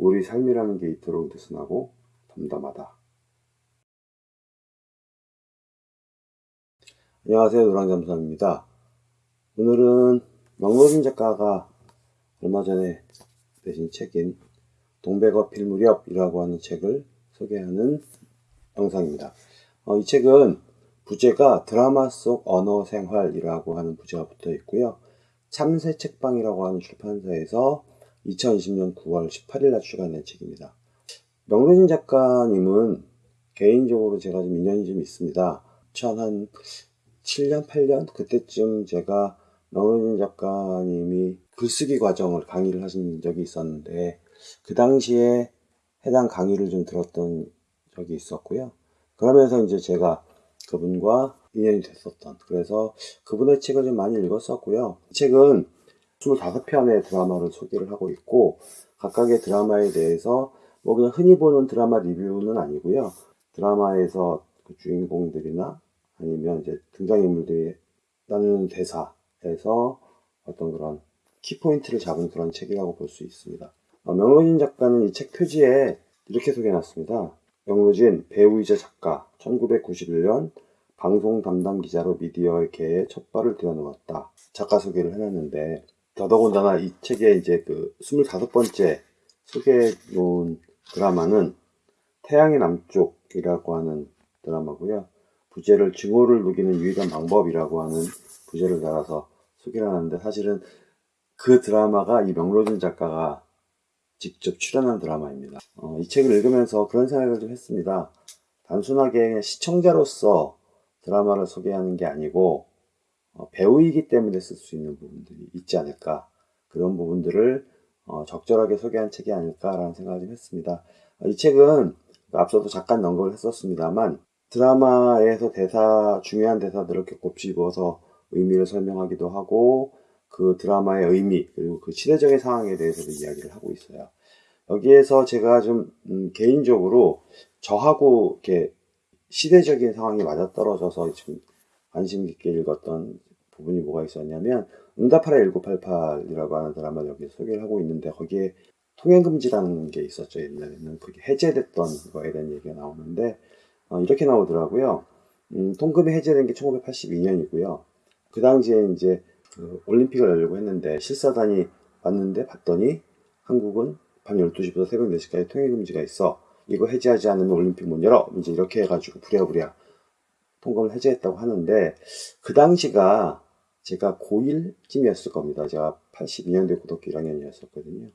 우리 삶이라는 게 이토록 느슨하고 덤덤하다. 안녕하세요 노랑잠수함입니다. 오늘은 명로진 작가가 얼마 전에 내신 책인 동백어 필 무렵이라고 하는 책을 소개하는 영상입니다. 어, 이 책은 부제가 드라마 속 언어 생활이라고 하는 부제가 붙어 있고요. 참새 책방이라고 하는 출판사에서 2020년 9월 18일 날 출간된 책입니다. 명로진 작가님은 개인적으로 제가 좀 인연이 좀 있습니다. 2000한 7년, 8년 그때쯤 제가 명로진 작가님이 글쓰기 과정을 강의를 하신 적이 있었는데 그 당시에 해당 강의를 좀 들었던 적이 있었고요. 그러면서 이제 제가 그분과 인연이 됐었던 그래서 그분의 책을 좀 많이 읽었었고요. 이 책은 25편의 드라마를 소개를 하고 있고 각각의 드라마에 대해서 뭐 그냥 흔히 보는 드라마 리뷰는 아니고요. 드라마에서 그 주인공들이나 아니면 이제 등장인물들이 나누는 대사에서 어떤 그런 키포인트를 잡은 그런 책이라고 볼 수 있습니다. 어, 명로진 작가는 이 책 표지에 이렇게 소개해놨습니다. 명로진 배우이자 작가 1991년 방송 담당 기자로 미디어계에 첫 발을 들여놓았다. 작가 소개를 해놨는데 더더군다나 이 책의 이제 그 25번째 소개해 놓은 드라마는 태양의 남쪽이라고 하는 드라마고요. 부제를 증오를 누기는 유일한 방법이라고 하는 부제를 달아서 소개를 하는데 사실은 그 드라마가 이 명로진 작가가 직접 출연한 드라마입니다. 어, 이 책을 읽으면서 그런 생각을 좀 했습니다. 단순하게 시청자로서 드라마를 소개하는 게 아니고 어, 배우이기 때문에 쓸 수 있는 부분들이 있지 않을까 그런 부분들을 어, 적절하게 소개한 책이 아닐까라는 생각을 좀 했습니다. 어, 이 책은 앞서도 잠깐 언급을 했었습니다만 드라마에서 대사 중요한 대사들을 이렇게 곱씹어서 의미를 설명하기도 하고 그 드라마의 의미 그리고 그 시대적인 상황에 대해서도 이야기를 하고 있어요. 여기에서 제가 좀 음, 개인적으로 저하고 이렇게 시대적인 상황이 맞아떨어져서 지금 관심 깊게 읽었던 부분이 뭐가 있었냐면 응답하라 1988이라고 하는 드라마를 여기 소개를 하고 있는데 거기에 통행금지라는 게 있었죠. 옛날에는 그게 해제됐던 거에 대한 얘기가 나오는데 어, 이렇게 나오더라고요. 음, 통금이 해제된 게 1982년이고요. 그 당시에 이제 그 올림픽을 열려고 했는데 실사단이 왔는데 봤더니 한국은 밤 12시부터 새벽 4시까지 통행금지가 있어. 이거 해제하지 않으면 올림픽 못 열어. 이제 이렇게 해가지고 부랴부랴 통금을 해제했다고 하는데 그 당시가 제가 고1쯤이었을 겁니다. 제가 82년도에 고등학교 1학년이었었거든요.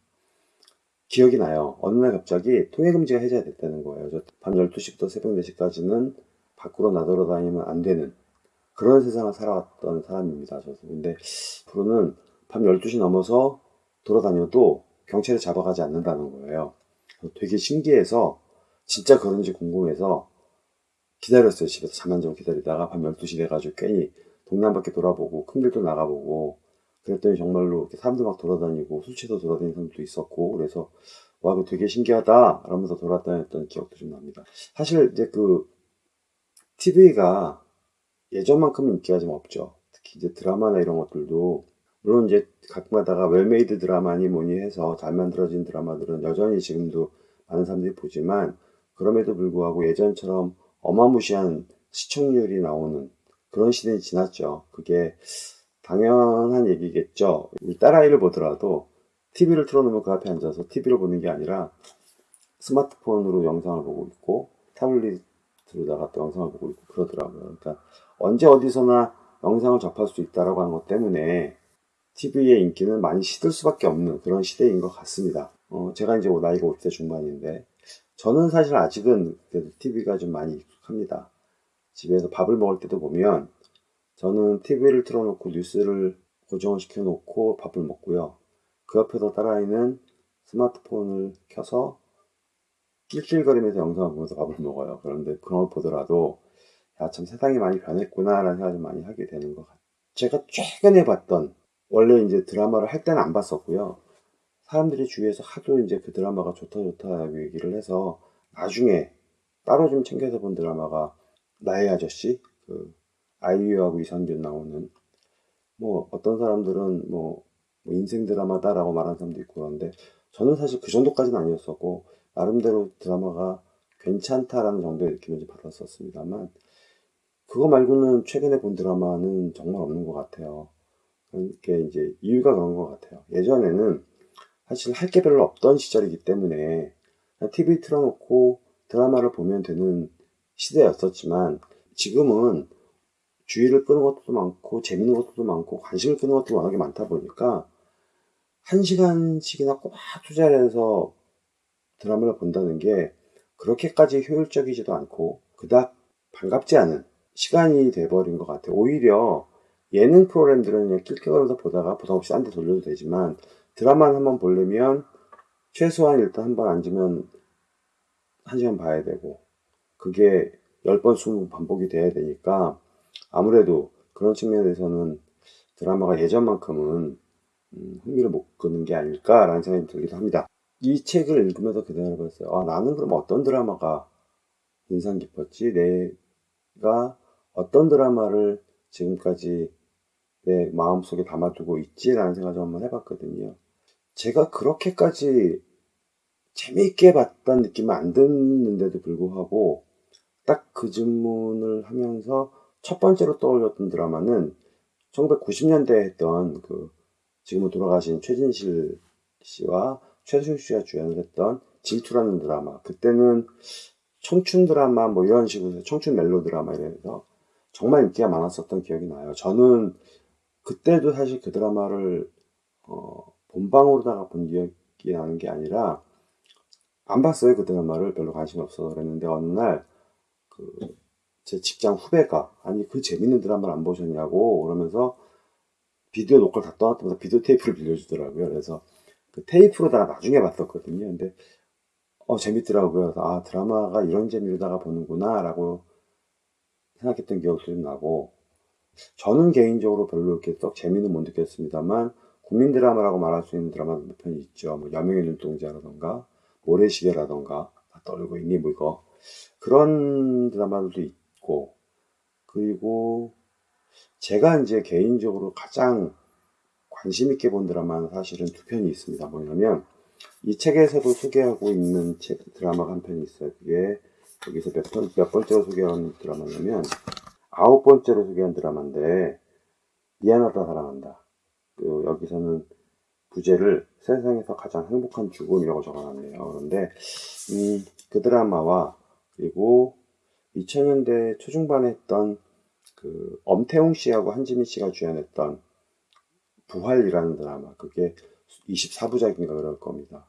기억이 나요. 어느 날 갑자기 통행금지가 해제됐다는 거예요. 밤 12시부터 새벽 4시까지는 밖으로 나돌아다니면 안 되는 그런 세상을 살아왔던 사람입니다. 저도. 근데 앞으로는 밤 12시 넘어서 돌아다녀도 경찰이 잡아가지 않는다는 거예요. 되게 신기해서 진짜 그런지 궁금해서 기다렸어요. 집에서 잠 안 자고 기다리다가 밤 12시 돼가지고 괜히 한 바퀴 돌아보고 큰 길도 나가보고 그랬더니 정말로 이렇게 사람들 막 돌아다니고 술 취해서 돌아다니는 사람도 있었고 그래서 와 이거 되게 신기하다 이러면서 돌아다녔던 기억도 좀 납니다. 사실 이제 그 TV가 예전만큼 인기가 좀 없죠. 특히 이제 드라마나 이런 것들도 물론 이제 가끔가다가 well-made 드라마니 뭐니 해서 잘 만들어진 드라마들은 여전히 지금도 많은 사람들이 보지만 그럼에도 불구하고 예전처럼 어마무시한 시청률이 나오는 그런 시대는 지났죠. 그게 당연한 얘기겠죠. 우리 딸아이를 보더라도 TV를 틀어놓으면 그 앞에 앉아서 TV를 보는 게 아니라 스마트폰으로 영상을 보고 있고 타블릿으로다가 또 영상을 보고 있고 그러더라고요. 그러니까 언제 어디서나 영상을 접할 수 있다라고 하는 것 때문에 TV의 인기는 많이 시들 수밖에 없는 그런 시대인 것 같습니다. 어, 제가 이제 나이가 50대 중반인데 저는 사실 아직은 TV가 좀 많이 익숙합니다. 집에서 밥을 먹을 때도 보면 저는 TV를 틀어놓고 뉴스를 고정을 시켜놓고 밥을 먹고요. 그 옆에서 딸아이는 스마트폰을 켜서 낄낄거리면서 영상을 보면서 밥을 먹어요. 그런데 그런 걸 보더라도 야 참 세상이 많이 변했구나 라는 생각을 많이 하게 되는 것 같아요. 제가 최근에 봤던 원래 이제 드라마를 할 때는 안 봤었고요. 사람들이 주위에서 하도 이제 그 드라마가 좋다 좋다 얘기를 해서 나중에 따로 좀 챙겨서 본 드라마가 나의 아저씨 그 아이유하고 이상균 나오는 뭐 어떤 사람들은 뭐, 뭐 인생 드라마다라고 말하는 사람도 있고 그런데 저는 사실 그 정도까지는 아니었었고 나름대로 드라마가 괜찮다라는 정도의 느낌을 좀 받았었습니다만 그거 말고는 최근에 본 드라마는 정말 없는 것 같아요. 그게 이제 이유가 그런 것 같아요. 예전에는 사실 할 게 별로 없던 시절이기 때문에 TV 틀어놓고 드라마를 보면 되는 시대였었지만 지금은 주의를 끄는 것도 많고 재밌는 것도 많고 관심을 끄는 것도 워낙에 많다 보니까 한 시간씩이나 꽉 투자를 해서 드라마를 본다는 게 그렇게까지 효율적이지도 않고 그닥 반갑지 않은 시간이 돼버린 것 같아요. 오히려 예능 프로그램들은 그냥 낄껴가면서 보다가 부담 없이 딴 데 돌려도 되지만 드라마를 한번 보려면 최소한 일단 한 번 앉으면 한 시간 봐야 되고 그게 10번, 20번 반복이 돼야 되니까 아무래도 그런 측면에서는 드라마가 예전만큼은 음, 흥미를 못 끄는 게 아닐까라는 생각이 들기도 합니다. 이 책을 읽으면서 그 생각을 해봤어요. 아, 나는 그럼 어떤 드라마가 인상 깊었지? 내가 어떤 드라마를 지금까지 내 마음속에 담아두고 있지라는 생각을 한번 해봤거든요. 제가 그렇게까지 재미있게 봤다는 느낌은 안 드는데도 불구하고 딱 그 질문을 하면서 첫 번째로 떠올렸던 드라마는 1990년대에 했던 그 지금은 돌아가신 최진실 씨와 최수용 씨가 주연을 했던 질투라는 드라마. 그때는 청춘 드라마 뭐 이런 식으로 청춘 멜로 드라마 이래서 정말 인기가 많았었던 기억이 나요. 저는 그때도 사실 그 드라마를 어, 본방으로다가 본 기억이 나는 게 아니라 안 봤어요 그 드라마를 별로 관심이 없어서 그랬는데 어느 날 그 제 직장 후배가 아니 그 재밌는 드라마를 안 보셨냐고 그러면서 비디오 녹화를 다 떠났다면서 비디오 테이프를 빌려주더라고요. 그래서 그 테이프로다가 나중에 봤었거든요. 근데 어 재밌더라고요. 아 드라마가 이런 재미로다가 보는구나 라고 생각했던 기억도 좀 나고 저는 개인적으로 별로 이렇게 썩 재미는 못 느꼈습니다만 국민 드라마라고 말할 수 있는 드라마 몇 편이 있죠. 뭐 여명의 눈동자라던가 모래시계라던가 다 떠올리고 있니 뭐 이거 그런 드라마들도 있고 그리고 제가 이제 개인적으로 가장 관심 있게 본 드라마는 사실은 두 편이 있습니다. 뭐냐면 이 책에서도 소개하고 있는 책, 드라마가 한 편이 있어요. 그게 여기서 몇, 번, 몇 번째로 소개한 드라마냐면 아홉 번째로 소개한 드라마인데 미안하다 사랑한다. 그 여기서는 부제를 세상에서 가장 행복한 죽음이라고 적어놨네요. 그런데 음, 그 드라마와 그리고 2000년대 초중반에 했던 그 엄태웅 씨하고 한지민 씨가 주연했던 부활이라는 드라마 그게 24부작인가 그럴 겁니다.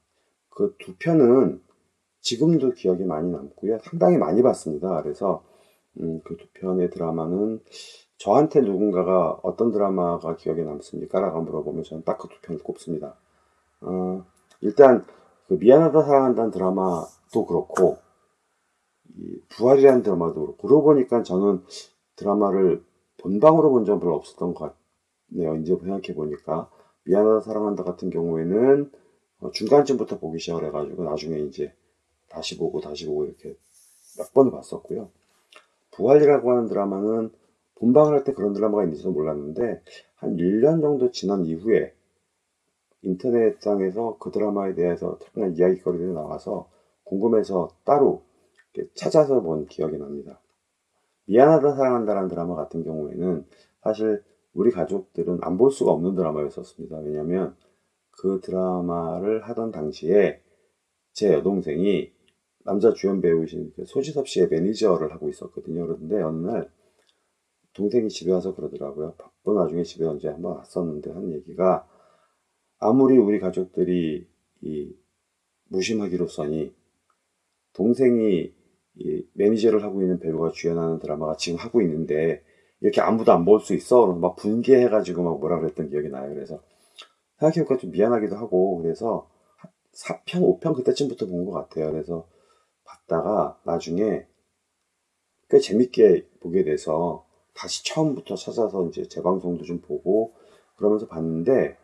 그 두 편은 지금도 기억이 많이 남고요. 상당히 많이 봤습니다. 그래서 음, 그 두 편의 드라마는 저한테 누군가가 어떤 드라마가 기억에 남습니까? 라고 물어보면 저는 딱 그 두 편을 꼽습니다. 어, 일단 그 미안하다 사랑한다는 드라마도 그렇고 이 부활이라는 드라마도 그렇고 그러고 보니까 저는 드라마를 본방으로 본 적은 별로 없었던 것 같네요. 이제 생각해 보니까 미안하다 사랑한다 같은 경우에는 어, 중간쯤부터 보기 시작을 해가지고 나중에 이제 다시 보고 다시 보고 이렇게 몇 번을 봤었고요. 부활이라고 하는 드라마는 본방을 할 때 그런 드라마가 있는지도 몰랐는데 한 1년 정도 지난 이후에 인터넷상에서 그 드라마에 대해서 특별한 이야기거리들이 나와서 궁금해서 따로 찾아서 본 기억이 납니다. 미안하다 사랑한다라는 드라마 같은 경우에는 사실 우리 가족들은 안 볼 수가 없는 드라마였었습니다. 왜냐하면 그 드라마를 하던 당시에 제 여동생이 남자 주연 배우이신 그 소지섭 씨의 매니저를 하고 있었거든요. 그런데 어느 날 동생이 집에 와서 그러더라고요. 바쁜 와중에 집에 언제 한번 왔었는데 한 얘기가 아무리 우리 가족들이 이 무심하기로서니 동생이 이 매니저를 하고 있는 배우가 주연하는 드라마가 지금 하고 있는데 이렇게 아무도 안 볼 수 있어? 막 분개해가지고 막 뭐라 그랬던 기억이 나요. 그래서 생각해보니까 좀 미안하기도 하고 그래서 4편, 5편 그때쯤부터 본 것 같아요. 그래서 봤다가 나중에 꽤 재밌게 보게 돼서 다시 처음부터 찾아서 이제 재방송도 좀 보고 그러면서 봤는데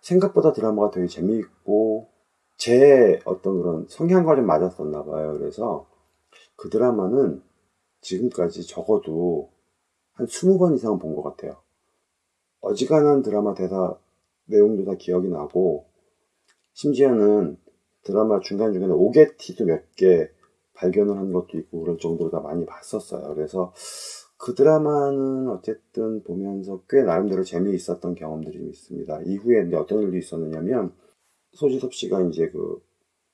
생각보다 드라마가 되게 재미있고 제 어떤 그런 성향과 좀 맞았었나 봐요. 그래서 그 드라마는 지금까지 적어도 한 20번 이상 본 것 같아요. 어지간한 드라마 대사 내용도 다 기억이 나고 심지어는 드라마 중간중간에 오게티도 몇 개 발견을 한 것도 있고 그럴 정도로 다 많이 봤었어요. 그래서 그 드라마는 어쨌든 보면서 꽤 나름대로 재미있었던 경험들이 좀 있습니다. 이후에 이제 어떤 일이 있었느냐면 소지섭 씨가 이제 그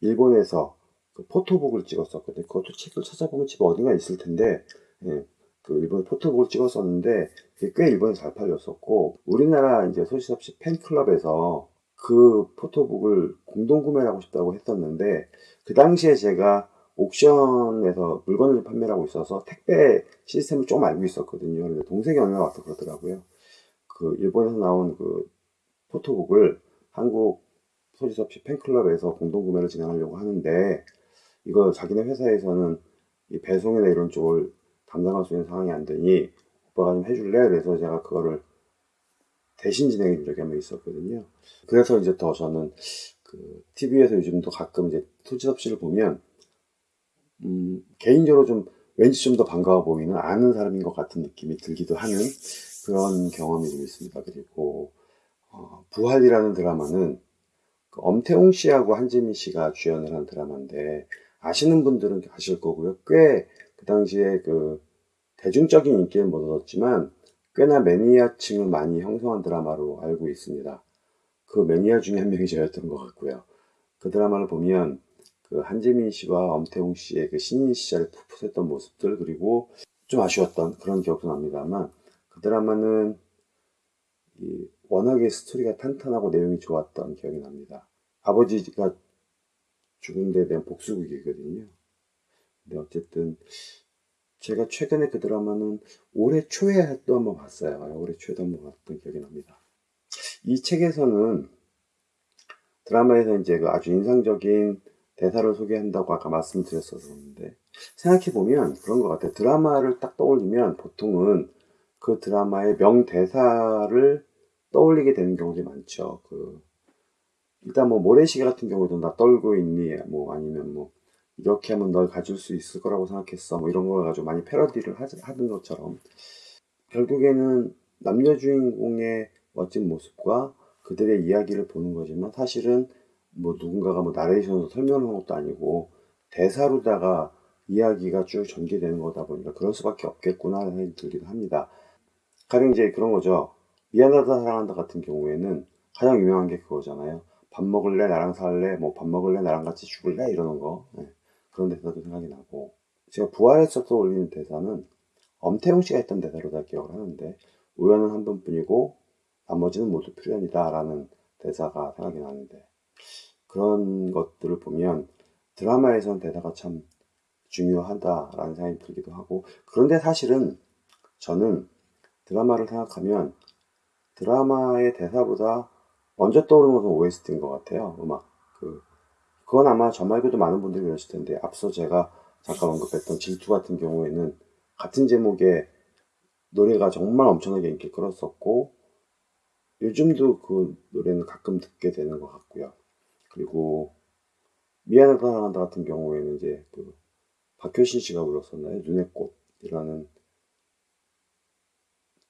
일본에서 그 포토북을 찍었었거든요. 그것도 책을 찾아보면 집 어딘가 있을 텐데 예, 그 일본 포토북을 찍었었는데 꽤 일본에 잘 팔렸었고 우리나라 이제 소지섭 씨 팬클럽에서 그 포토북을 공동 구매를 하고 싶다고 했었는데 그 당시에 제가 옥션에서 물건을 판매하고 있어서 택배 시스템을 좀 알고 있었거든요. 근데 동생이 얼마 와서 그러더라고요. 그 일본에서 나온 그 포토북을 한국 소지섭 씨 팬클럽에서 공동 구매를 진행하려고 하는데 이거 자기네 회사에서는 이 배송이나 이런 쪽을 담당할 수 있는 상황이 안 되니 오빠가 좀 해줄래? 그래서 제가 그거를 대신 진행해 준 적이 한 번 있었거든요. 그래서 이제 더 저는 그 TV에서 요즘도 가끔 이제 소지섭 씨를 보면 음, 개인적으로 좀 왠지 좀 더 반가워 보이는 아는 사람인 것 같은 느낌이 들기도 하는 그런 경험이 좀 있습니다. 그리고 어, 부활이라는 드라마는 그 엄태웅 씨하고 한지민 씨가 주연을 한 드라마인데 아시는 분들은 아실 거고요. 꽤 그 당시에 그 대중적인 인기를 못 얻었지만 꽤나 매니아층을 많이 형성한 드라마로 알고 있습니다. 그 매니아 중에 한 명이 저였던 것 같고요. 그 드라마를 보면 그 한지민 씨와 엄태웅 씨의 그 신인 시절에 풋풋했던 모습들 그리고 좀 아쉬웠던 그런 기억도 납니다만 그 드라마는 이 워낙에 스토리가 탄탄하고 내용이 좋았던 기억이 납니다. 아버지가 죽은 데 대한 복수극이거든요. 근데 어쨌든 제가 최근에 그 드라마는 올해 초에 또 한번 봤어요. 올해 초에도 한번 봤던 기억이 납니다. 이 책에서는 드라마에서 이제 그 아주 인상적인 대사를 소개한다고 아까 말씀드렸었는데 생각해보면 그런 것 같아요. 드라마를 딱 떠올리면 보통은 그 드라마의 명대사를 떠올리게 되는 경우들이 많죠. 그 일단 뭐 모래시계 같은 경우도 나 떨고 있니 뭐 아니면 뭐 이렇게 하면 널 가질 수 있을 거라고 생각했어 뭐 이런 걸 가지고 많이 패러디를 하, 하던 것처럼 결국에는 남녀 주인공의 멋진 모습과 그들의 이야기를 보는 거지만 사실은 뭐 누군가가 뭐 나레이션으로 설명을 한 것도 아니고 대사로다가 이야기가 쭉 전개되는 거다 보니까 그럴 수밖에 없겠구나 하는 생각이 들기도 합니다. 가령 이제 그런 거죠. 미안하다 사랑한다 같은 경우에는 가장 유명한 게 그거잖아요. 밥 먹을래 나랑 살래 뭐 밥 먹을래 나랑 같이 죽을래 이러는 거 네. 그런 대사도 생각이 나고 제가 부활에서 떠올리는 대사는 엄태웅 씨가 했던 대사로 다 기억을 하는데 우연은 한 번뿐이고 나머지는 모두 필연이다 라는 대사가 생각이 나는데 그런 것들을 보면 드라마에선 대사가 참 중요하다라는 생각이 들기도 하고 그런데 사실은 저는 드라마를 생각하면 드라마의 대사보다 먼저 떠오르는 것은 OST인 것 같아요 음악 그 그건 아마 저 말고도 많은 분들이 그러실 텐데 앞서 제가 잠깐 언급했던 질투 같은 경우에는 같은 제목의 노래가 정말 엄청나게 인기를 끌었었고 요즘도 그 노래는 가끔 듣게 되는 것 같고요. 그리고 미안하다 사랑한다 같은 경우에는 이제 그 박효신 씨가 불렀었나요? 눈의 꽃이라는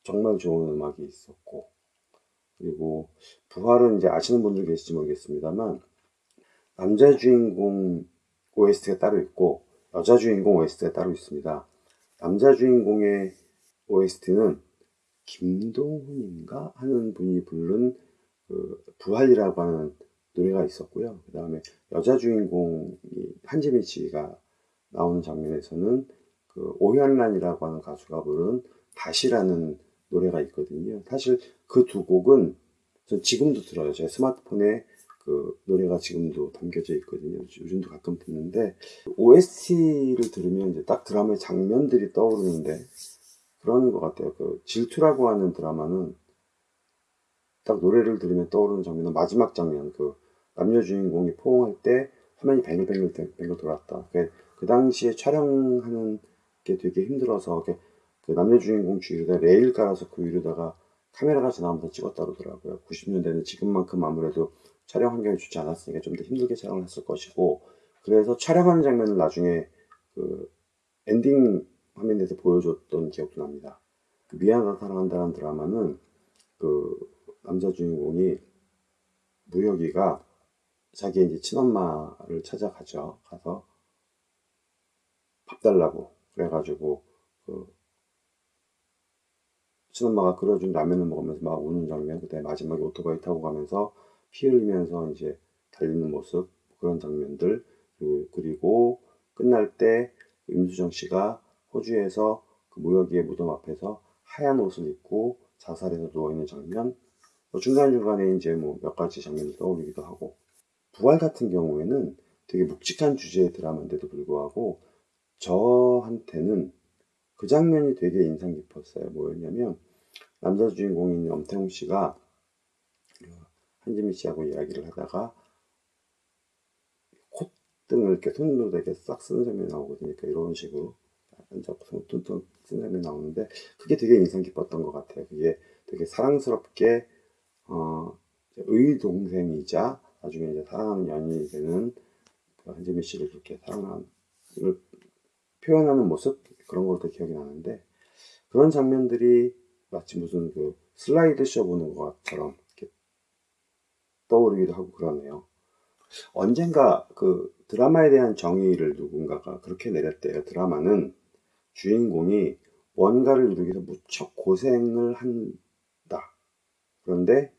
정말 좋은 음악이 있었고 그리고 부활은 이제 아시는 분들 계실지 모르겠습니다만 남자 주인공 OST가 따로 있고 여자 주인공 OST가 따로 있습니다. 남자 주인공의 OST는 김동훈인가 하는 분이 부른 그 부활이라고 하는 노래가 있었고요. 그 다음에 여자 주인공이 한지민 씨가 나오는 장면에서는 그 오현란이라고 하는 가수가 부른 다시라는 노래가 있거든요. 사실 그 두 곡은 전 지금도 들어요. 제 스마트폰에 그 노래가 지금도 담겨져 있거든요. 요즘도 가끔 듣는데 OST를 들으면 이제 딱 드라마의 장면들이 떠오르는데 그런 것 같아요. 그 질투라고 하는 드라마는 딱 노래를 들으면 떠오르는 장면은 마지막 장면 그 남녀 주인공이 포옹할 때 화면이 뱅글뱅글 뱅글 돌았다. 그, 그 당시에 촬영하는 게 되게 힘들어서 그 남녀 주인공 주위에다 레일 깔아서 그 위로다가 카메라가 지나면서 찍었다 그러더라고요. 90년대는 지금만큼 아무래도 촬영 환경이 좋지 않았으니까 좀 더 힘들게 촬영을 했을 것이고 그래서 촬영하는 장면을 나중에 그 엔딩 화면에서 보여줬던 기억도 납니다. 그 미안하다 사랑한다는 드라마는 그 남자 주인공이 무혁이가 자기 이제 친엄마를 찾아가죠. 가서 밥 달라고 그래가지고 그 친엄마가 끓여준 라면을 먹으면서 막 우는 장면, 그때 마지막에 오토바이 타고 가면서 피 흘리면서 이제 달리는 모습 그런 장면들. 그리고, 끝날 때 임수정 씨가 호주에서 그 무역의 무덤 앞에서 하얀 옷을 입고 자살해서 누워 있는 장면. 뭐 중간중간에 이제 뭐 몇 가지 장면이 떠오르기도 하고 부활 같은 경우에는 되게 묵직한 주제의 드라마인데도 불구하고 저한테는 그 장면이 되게 인상 깊었어요. 뭐였냐면 남자 주인공인 엄태웅 씨가 한지민 씨하고 이야기를 하다가 콧등을 이렇게 손으로 되게 싹 쓰는 장면이 나오거든요. 그러니까 이런 식으로 약간 잡고 뚱뚱 쓰는 장면이 나오는데 그게 되게 인상 깊었던 것 같아요. 그게 되게 사랑스럽게 어, 의동생이자 나중에 이제 사랑하는 연인이 되는 그 한지민 씨를 그렇게 사랑하는 표현하는 모습 그런 것도 기억이 나는데 그런 장면들이 마치 무슨 그 슬라이드 쇼 보는 것처럼 이렇게 떠오르기도 하고 그러네요. 언젠가 그 드라마에 대한 정의를 누군가가 그렇게 내렸대요. 드라마는 주인공이 뭔가를 이루기 위해서 무척 고생을 한다. 그런데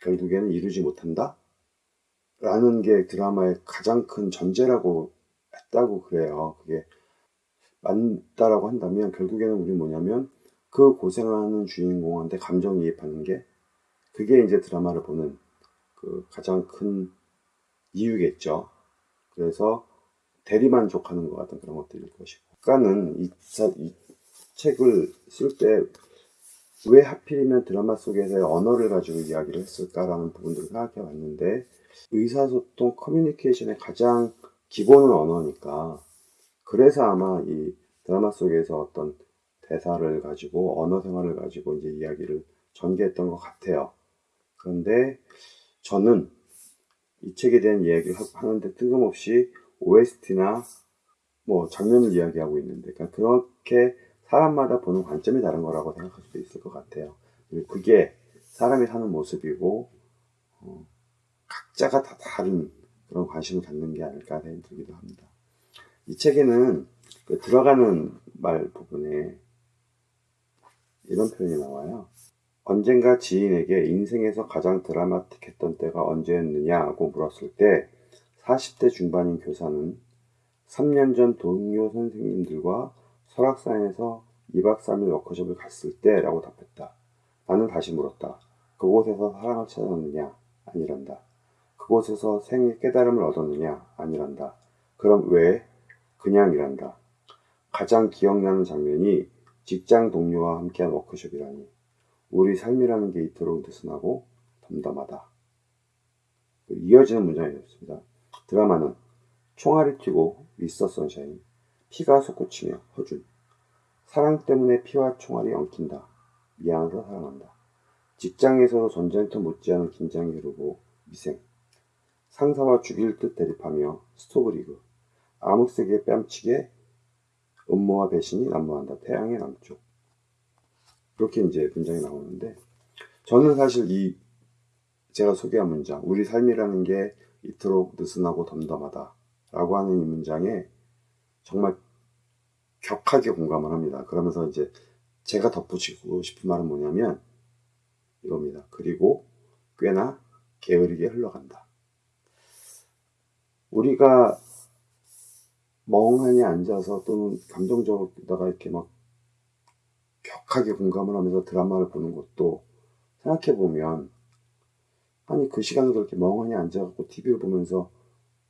결국에는 이루지 못한다? 라는 게 드라마의 가장 큰 전제라고 했다고 그래요. 그게 맞다라고 한다면 결국에는 우리 뭐냐면 그 고생하는 주인공한테 감정이입하는 게 그게 이제 드라마를 보는 그 가장 큰 이유겠죠. 그래서 대리만족하는 것 같은 그런 것들일 것이고. 아까는 이, 이 책을 쓸 때 왜 하필이면 드라마 속에서의 언어를 가지고 이야기를 했을까라는 부분들을 생각해 봤는데 의사소통 커뮤니케이션의 가장 기본은 언어니까 그래서 아마 이 드라마 속에서 어떤 대사를 가지고 언어 생활을 가지고 이제 이야기를 전개했던 것 같아요. 그런데 저는 이 책에 대한 이야기를 하는데 뜬금없이 OST나 뭐 장면을 이야기하고 있는데 그러니까 그렇게 사람마다 보는 관점이 다른 거라고 생각할 수도 있을 것 같아요. 그게 사람이 사는 모습이고 어, 각자가 다 다른 그런 관심을 갖는 게 아닐까 생각이 도 합니다. 이 책에는 그 들어가는 말 부분에 이런 표현이 나와요. 언젠가 지인에게 인생에서 가장 드라마틱했던 때가 언제였느냐고 물었을 때 40대 중반인 교사는 3년 전 동료 선생님들과 설악산에서 2박 3일 워크숍을 갔을 때 라고 답했다. 나는 다시 물었다. 그곳에서 사랑을 찾았느냐? 아니란다. 그곳에서 생의 깨달음을 얻었느냐? 아니란다. 그럼 왜? 그냥이란다. 가장 기억나는 장면이 직장 동료와 함께한 워크숍이라니. 우리 삶이라는 게 이토록 느슨하고 덤덤하다. 이어지는 문장이었습니다. 드라마는 총알이 튀고 미스터 선샤인, 피가 솟구치며 허준, 사랑 때문에 피와 총알이 엉킨다. 미안해서 사랑한다. 직장에서도 전쟁터 못지않은 긴장이 흐르고 미생, 상사와 죽일 듯 대립하며 스토브리그, 암흑색의 뺨치게 음모와 배신이 난무한다. 태양의 남쪽. 그렇게 이제 문장이 나오는데 저는 사실 이 제가 소개한 문장 우리 삶이라는 게 이토록 느슨하고 덤덤하다 라고 하는 이 문장에 정말 격하게 공감을 합니다. 그러면서 이제 제가 덧붙이고 싶은 말은 뭐냐면 이겁니다. 그리고 꽤나 게으르게 흘러간다. 우리가 멍하니 앉아서 또는 감정적으로다가 이렇게 막 격하게 공감을 하면서 드라마를 보는 것도 생각해 보면 아니 그 시간에 그렇게 멍하니 앉아갖고 TV를 보면서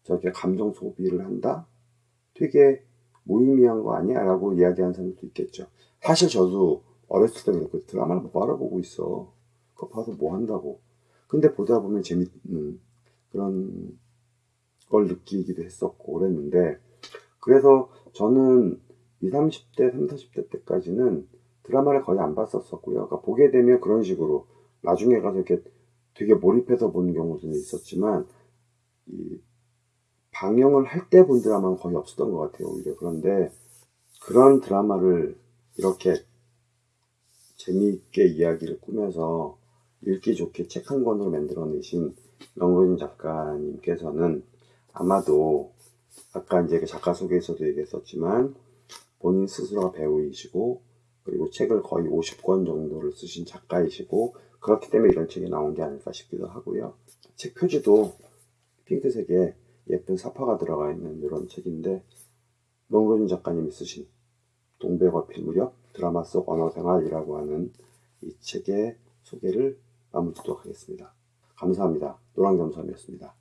저렇게 감정 소비를 한다? 되게 무의미한 거 아니야? 라고 이야기하는 사람도 있겠죠. 사실 저도 어렸을 때는 그 드라마를 뭐 알아보고 있어. 그거 봐서 뭐 한다고. 근데 보다 보면 재밌는 그런 걸 느끼기도 했었고 그랬는데 그래서 저는 20, 30대, 30, 40대 때까지는 드라마를 거의 안 봤었었고요. 그러니까 보게 되면 그런 식으로 나중에 가서 이렇게 되게 몰입해서 보는 경우도 있었지만 이 방영을 할 때 본 드라마는 거의 없었던 것 같아요. 오히려 그런데 그런 드라마를 이렇게 재미있게 이야기를 꾸며서 읽기 좋게 책 한 권으로 만들어내신 명로진 작가님께서는 아마도 아까 이제 그 작가 소개에서도 얘기했었지만 본인 스스로가 배우이시고 그리고 책을 거의 50권 정도를 쓰신 작가이시고 그렇기 때문에 이런 책이 나온 게 아닐까 싶기도 하고요. 책 표지도 핑크색에 예쁜 사파가 들어가 있는 이런 책인데 명로진 작가님이 쓰신 동백어필 무렵 드라마 속 언어생활이라고 하는 이 책의 소개를 마무리 짓도록 하겠습니다. 감사합니다. 노랑점섬이었습니다.